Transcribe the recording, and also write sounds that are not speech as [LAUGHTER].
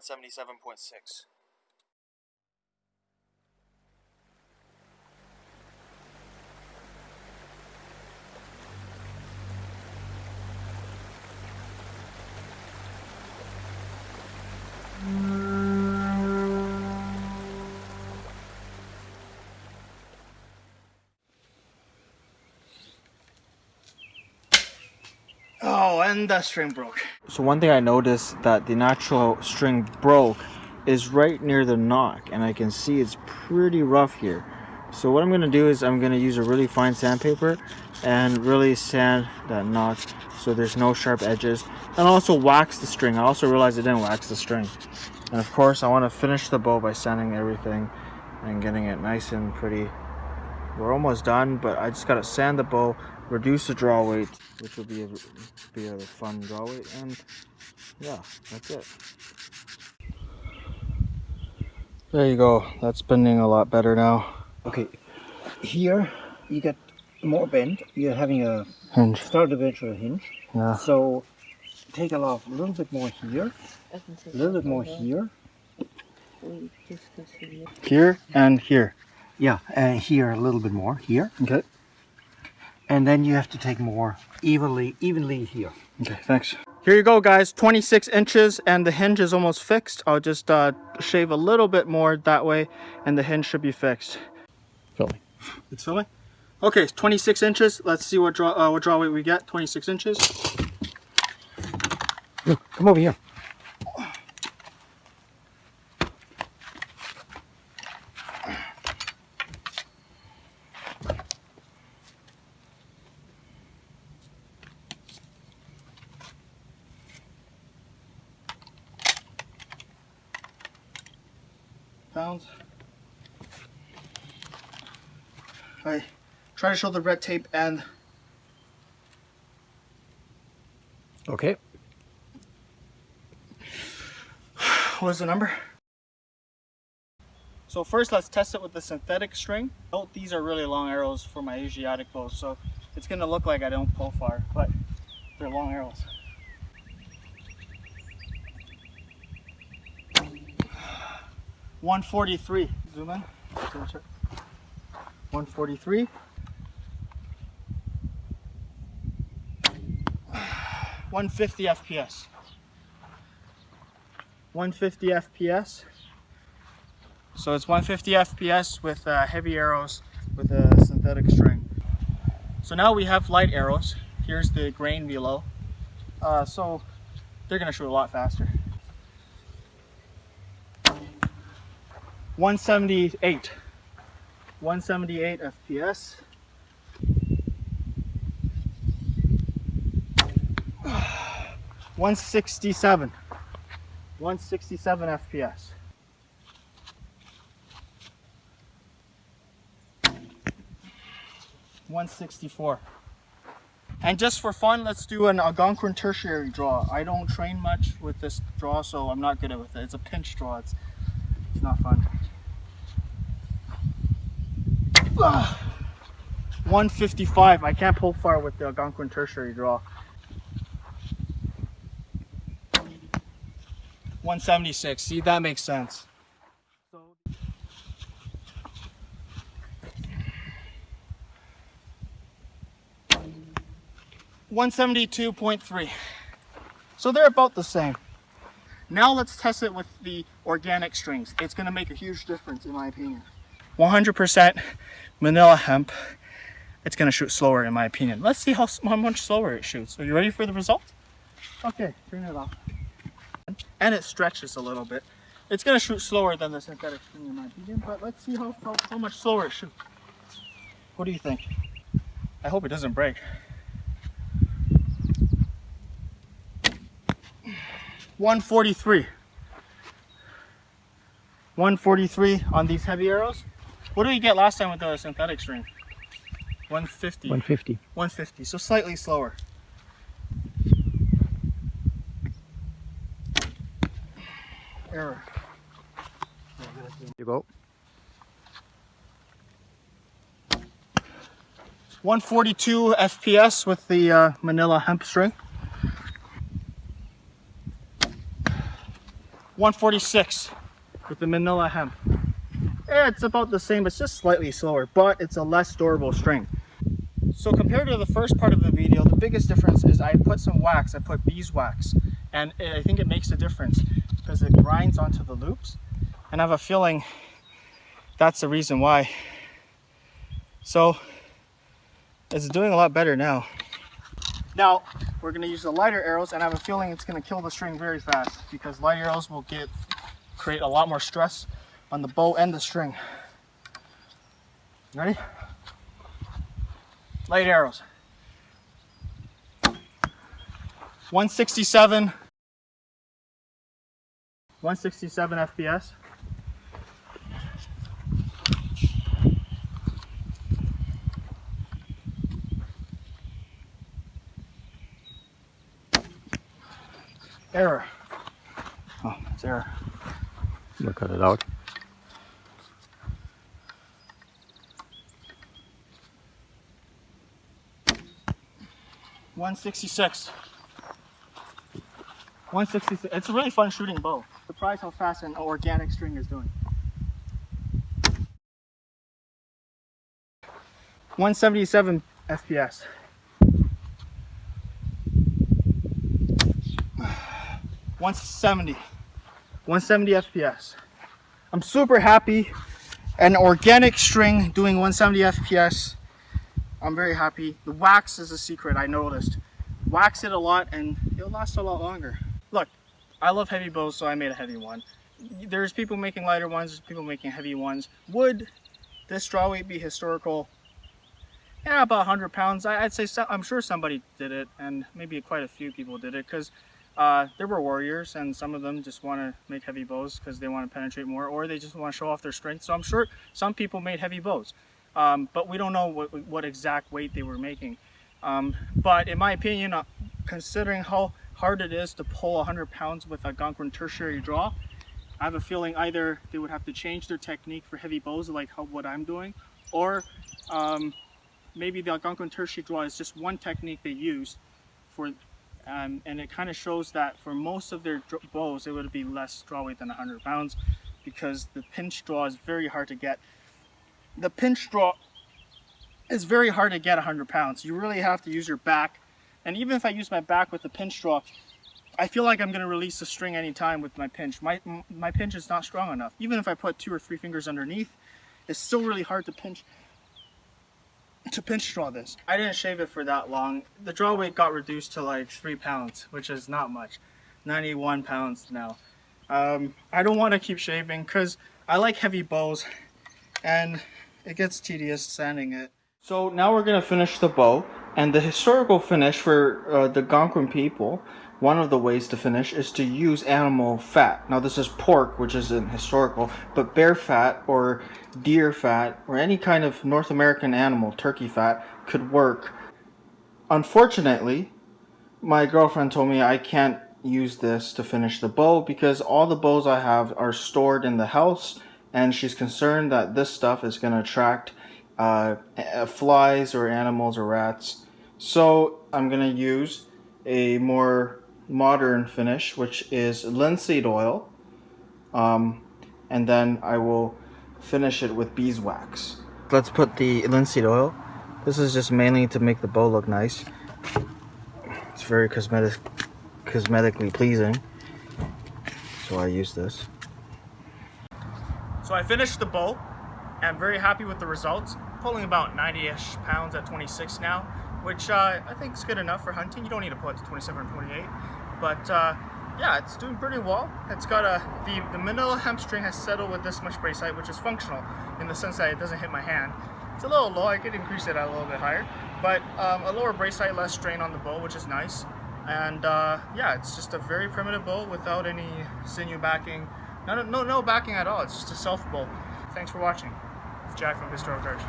177.6. and the string broke. So one thing I noticed that the natural string broke is right near the nock and I can see it's pretty rough here. So what I'm going to do is I'm going to use a really fine sandpaper and really sand that nock so there's no sharp edges and also wax the string. I also realized I didn't wax the string. And of course I want to finish the bow by sanding everything and getting it nice and pretty. We're almost done but I just got to sand the bow reduce the draw weight, which will be a, be a fun draw weight, and yeah, that's it. There you go, that's bending a lot better now. Okay, here you get more bend, you're having a Hinge. start eventual hinge, Yeah. so take a lot, a little bit more here, a little bit more here, Here and here. Yeah, and here a little bit more, here, Okay. and then you have to take more evenly, evenly here. Okay, thanks. Here you go, guys. 26 inches, and the hinge is almost fixed. I'll just uh, shave a little bit more that way, and the hinge should be fixed. Filming. It's filming? Okay, 26 inches. Let's see what draw, uh, what draw weight we get. 26 inches. Come over here. Pounds. I try to show the red tape and Okay. [SIGHS] what is the number? So first let's test it with the synthetic string. Note these are really long arrows for my Asiatic bows, so it's gonna look like I don't pull far, but they're long arrows. One forty-three. Zoom in. One forty-three. One fifty FPS. 150 FPS. So it's 150 FPS with uh, heavy arrows with a synthetic string. So now we have light arrows. Here's the grain below. Uh, so they're gonna shoot a lot faster. 178. 178 FPS. One sixty-seven. 167 FPS. One sixty-four. And just for fun, let's do an Algonquin tertiary draw. I don't train much with this draw, so I'm not good at it. It's a pinch draw. It's it's not fun. 155. I can't pull far with the Algonquin tertiary draw. 176. See, that makes sense. One seventy-two point three. So they're about the same. Now let's test it with the organic strings. It's going to make a huge difference in my opinion. 100% manila hemp. It's going to shoot slower in my opinion. Let's see how, how much slower it shoots. Are you ready for the result? Okay, turn it off and it stretches a little bit. It's going to shoot slower than the synthetic string in my opinion, but let's see how, how, how much slower it shoots. What do you think? I hope it doesn't break. One forty-three. One forty-three on these heavy arrows. What did we get last time with the synthetic string? One fifty. 150. One fifty. So slightly slower. Error. You go. 142 FPS with the uh, Manila hemp string. 146 with the manila hemp. Eh, It's about the same, it's just slightly slower, but it's a less durable string. So compared to the first part of the video, the biggest difference is I put some wax, I put beeswax, and I think it makes a difference because it grinds onto the loops. And I have a feeling that's the reason why. So it's doing a lot better now. Now we're gonna use the lighter arrows and I have a feeling it's gonna kill the string very fast because light arrows will get create a lot more stress on the bow and the string. Ready? Light arrows. 167 167 FPS. Error. Oh, it's error. We'll cut it out. One sixty six. One sixty six. It's a really fun shooting bow. Surprised how fast an organic string is doing. One seventy seven FPS. One seventy. 170 FPS. I'm super happy. An organic string doing 170 FPS. I'm very happy. The wax is a secret I noticed. Wax it a lot and it'll last a lot longer. Look, I love heavy bows so I made a heavy one. There's people making lighter ones, there's people making heavy ones. Would this draw weight be historical? Yeah, about 100 pounds. I'd say so, I'm sure somebody did it and maybe quite a few people did it because uh, there were warriors and some of them just want to make heavy bows because they want to penetrate more or they just want to show off their strength. So I'm sure some people made heavy bows, um, but we don't know what, what exact weight they were making. Um, but in my opinion, uh, considering how hard it is to pull 100 pounds with a Algonquin tertiary draw, I have a feeling either they would have to change their technique for heavy bows like how, what I'm doing, or um, maybe the Algonquin tertiary draw is just one technique they use for um, and it kind of shows that for most of their bows it would be less draw weight than 100 pounds because the pinch draw is very hard to get the pinch draw is very hard to get 100 pounds you really have to use your back and even if I use my back with the pinch draw I feel like I'm going to release the string anytime with my pinch my, my pinch is not strong enough even if I put two or three fingers underneath it's still really hard to pinch to pinch draw this. I didn't shave it for that long. The draw weight got reduced to like three pounds, which is not much. 91 pounds now. Um, I don't want to keep shaving because I like heavy bows and it gets tedious sanding it. So now we're going to finish the bow and the historical finish for uh, the Algonquin people one of the ways to finish is to use animal fat. Now this is pork, which isn't historical, but bear fat or deer fat or any kind of North American animal, turkey fat, could work. Unfortunately, my girlfriend told me I can't use this to finish the bow because all the bows I have are stored in the house and she's concerned that this stuff is going to attract uh, flies or animals or rats. So I'm going to use a more modern finish, which is linseed oil. Um, and then I will finish it with beeswax. Let's put the linseed oil. This is just mainly to make the bow look nice. It's very cosmetic, cosmetically pleasing. So I use this. So I finished the bow. I'm very happy with the results. Pulling about 90-ish pounds at 26 now, which uh, I think is good enough for hunting. You don't need to pull it to 27 or 28. But uh, yeah, it's doing pretty well. It's got a, the, the manila hemp string has settled with this much brace height, which is functional in the sense that it doesn't hit my hand. It's a little low, I could increase it a little bit higher. But um, a lower brace height, less strain on the bow, which is nice. And uh, yeah, it's just a very primitive bow without any sinew backing. No, no, no backing at all. It's just a self bow. Thanks for watching. It's Jack from Historic Arch.